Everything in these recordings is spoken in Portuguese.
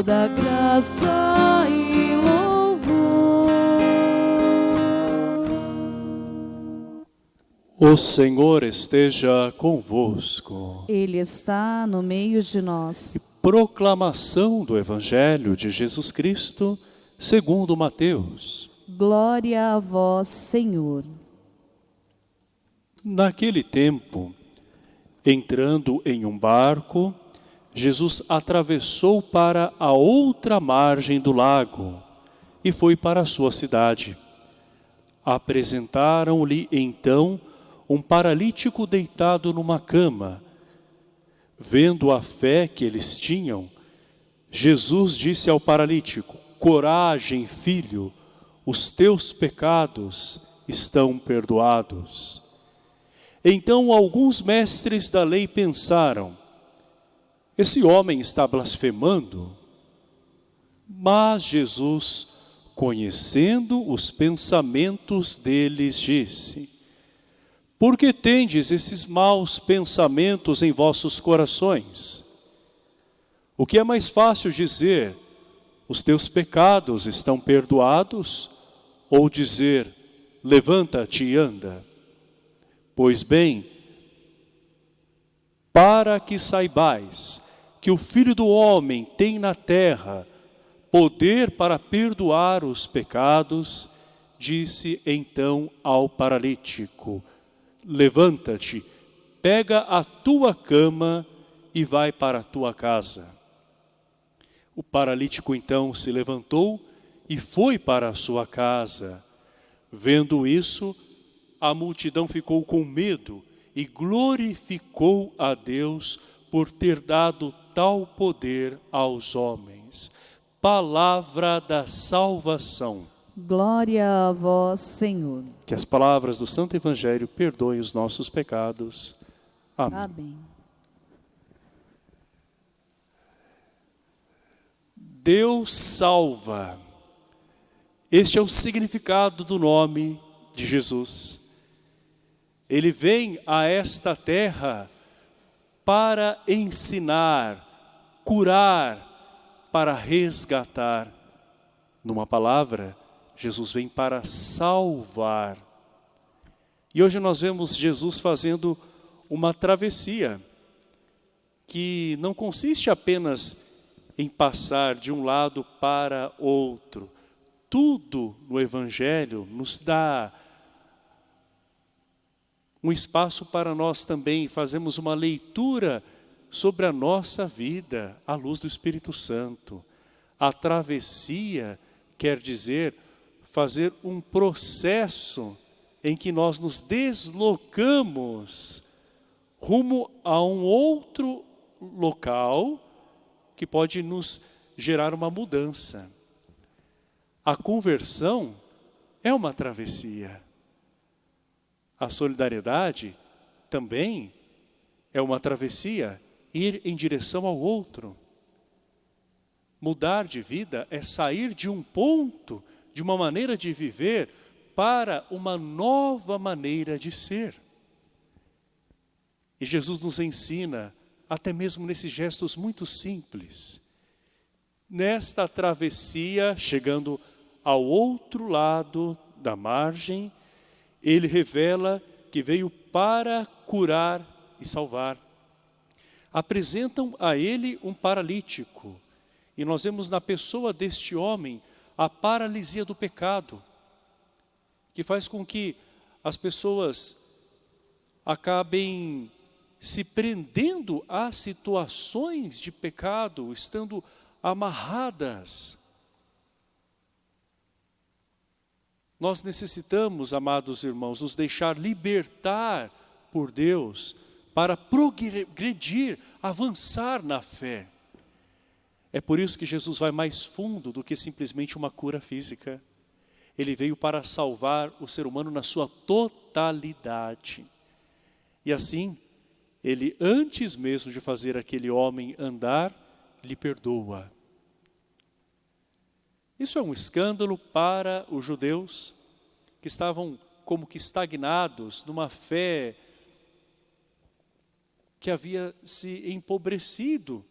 toda graça e louvor. O Senhor esteja convosco. Ele está no meio de nós. Proclamação do Evangelho de Jesus Cristo, segundo Mateus. Glória a vós, Senhor. Naquele tempo, entrando em um barco, Jesus atravessou para a outra margem do lago e foi para a sua cidade. Apresentaram-lhe então um paralítico deitado numa cama. Vendo a fé que eles tinham, Jesus disse ao paralítico, Coragem, filho, os teus pecados estão perdoados. Então alguns mestres da lei pensaram, esse homem está blasfemando. Mas Jesus, conhecendo os pensamentos deles, disse, Por que tendes esses maus pensamentos em vossos corações? O que é mais fácil dizer, os teus pecados estão perdoados, ou dizer, levanta-te e anda? Pois bem, para que saibais que o Filho do Homem tem na terra poder para perdoar os pecados, disse então ao paralítico, levanta-te, pega a tua cama e vai para a tua casa. O paralítico então se levantou e foi para a sua casa. Vendo isso, a multidão ficou com medo e glorificou a Deus por ter dado tal poder aos homens. Palavra da salvação. Glória a vós, Senhor. Que as palavras do Santo Evangelho perdoem os nossos pecados. Amém. Amém. Deus salva. Este é o significado do nome de Jesus. Ele vem a esta terra para ensinar, curar, para resgatar. Numa palavra, Jesus vem para salvar. E hoje nós vemos Jesus fazendo uma travessia, que não consiste apenas em passar de um lado para outro. Tudo no Evangelho nos dá um espaço para nós também fazermos uma leitura sobre a nossa vida à luz do Espírito Santo. A travessia quer dizer fazer um processo em que nós nos deslocamos rumo a um outro local que pode nos gerar uma mudança. A conversão é uma travessia. A solidariedade também é uma travessia, ir em direção ao outro. Mudar de vida é sair de um ponto, de uma maneira de viver, para uma nova maneira de ser. E Jesus nos ensina, até mesmo nesses gestos muito simples, nesta travessia, chegando ao outro lado da margem, ele revela que veio para curar e salvar. Apresentam a ele um paralítico, e nós vemos na pessoa deste homem a paralisia do pecado, que faz com que as pessoas acabem se prendendo a situações de pecado, estando amarradas. Nós necessitamos, amados irmãos, nos deixar libertar por Deus para progredir, avançar na fé. É por isso que Jesus vai mais fundo do que simplesmente uma cura física. Ele veio para salvar o ser humano na sua totalidade. E assim, ele antes mesmo de fazer aquele homem andar, lhe perdoa. Isso é um escândalo para os judeus que estavam como que estagnados numa fé que havia se empobrecido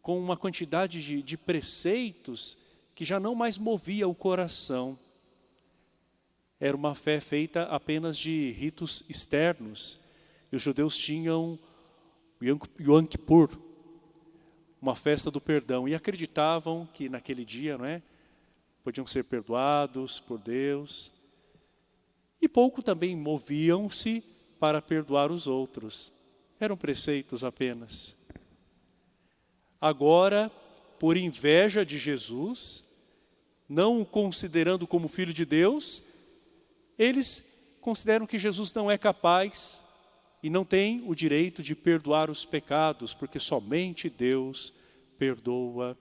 com uma quantidade de, de preceitos que já não mais movia o coração. Era uma fé feita apenas de ritos externos. E os judeus tinham Yom Kippur, uma festa do perdão, e acreditavam que naquele dia, não é? Podiam ser perdoados por Deus. E pouco também moviam-se para perdoar os outros. Eram preceitos apenas. Agora, por inveja de Jesus, não o considerando como filho de Deus, eles consideram que Jesus não é capaz e não tem o direito de perdoar os pecados, porque somente Deus perdoa.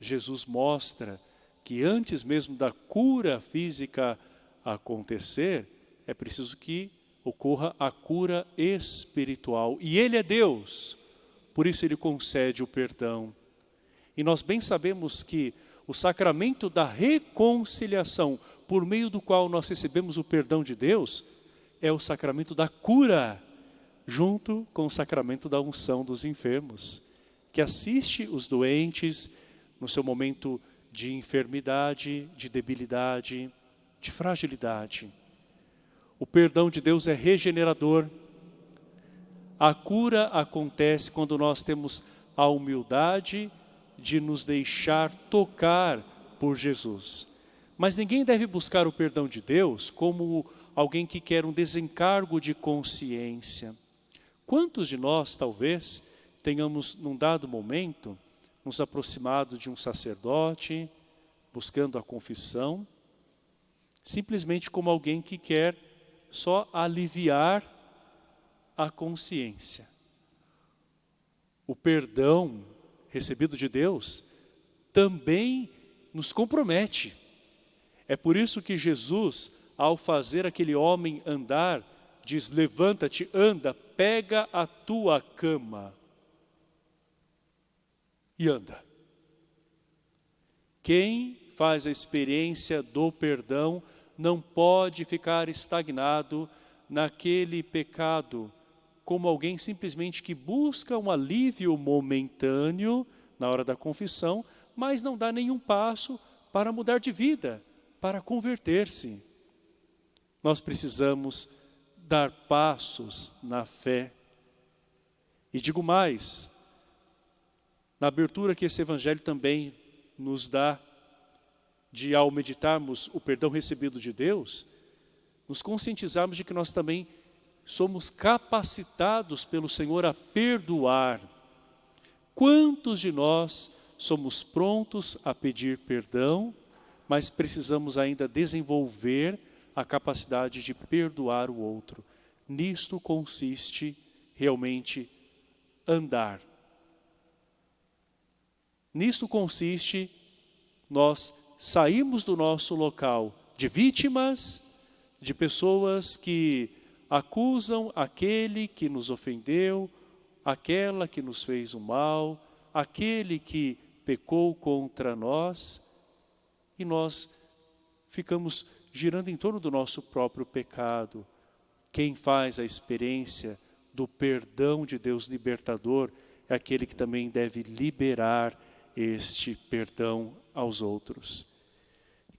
Jesus mostra que antes mesmo da cura física acontecer, é preciso que ocorra a cura espiritual. E Ele é Deus, por isso Ele concede o perdão. E nós bem sabemos que o sacramento da reconciliação, por meio do qual nós recebemos o perdão de Deus, é o sacramento da cura, junto com o sacramento da unção dos enfermos, que assiste os doentes no seu momento de enfermidade, de debilidade, de fragilidade. O perdão de Deus é regenerador, a cura acontece quando nós temos a humildade de nos deixar tocar por Jesus. Mas ninguém deve buscar o perdão de Deus como alguém que quer um desencargo de consciência. Quantos de nós, talvez, tenhamos, num dado momento, nos aproximado de um sacerdote, buscando a confissão, simplesmente como alguém que quer só aliviar a consciência. O perdão recebido de Deus também nos compromete. É por isso que Jesus, ao fazer aquele homem andar, diz, levanta-te, anda, pega a tua cama e anda. Quem faz a experiência do perdão não pode ficar estagnado naquele pecado como alguém simplesmente que busca um alívio momentâneo na hora da confissão, mas não dá nenhum passo para mudar de vida, para converter-se. Nós precisamos dar passos na fé. E digo mais, na abertura que esse evangelho também nos dá, de ao meditarmos o perdão recebido de Deus, nos conscientizarmos de que nós também somos capacitados pelo Senhor a perdoar. Quantos de nós somos prontos a pedir perdão, mas precisamos ainda desenvolver a capacidade de perdoar o outro. Nisto consiste realmente andar. Nisto consiste nós saímos do nosso local de vítimas, de pessoas que acusam aquele que nos ofendeu, aquela que nos fez o mal, aquele que pecou contra nós, e nós ficamos girando em torno do nosso próprio pecado. Quem faz a experiência do perdão de Deus libertador é aquele que também deve liberar este perdão aos outros.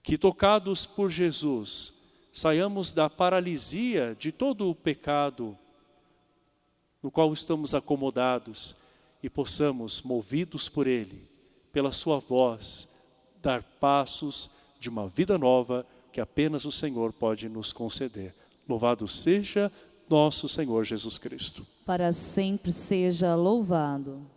Que tocados por Jesus, saiamos da paralisia de todo o pecado no qual estamos acomodados e possamos, movidos por Ele, pela Sua voz, dar passos de uma vida nova que apenas o Senhor pode nos conceder. Louvado seja nosso Senhor Jesus Cristo. Para sempre seja louvado.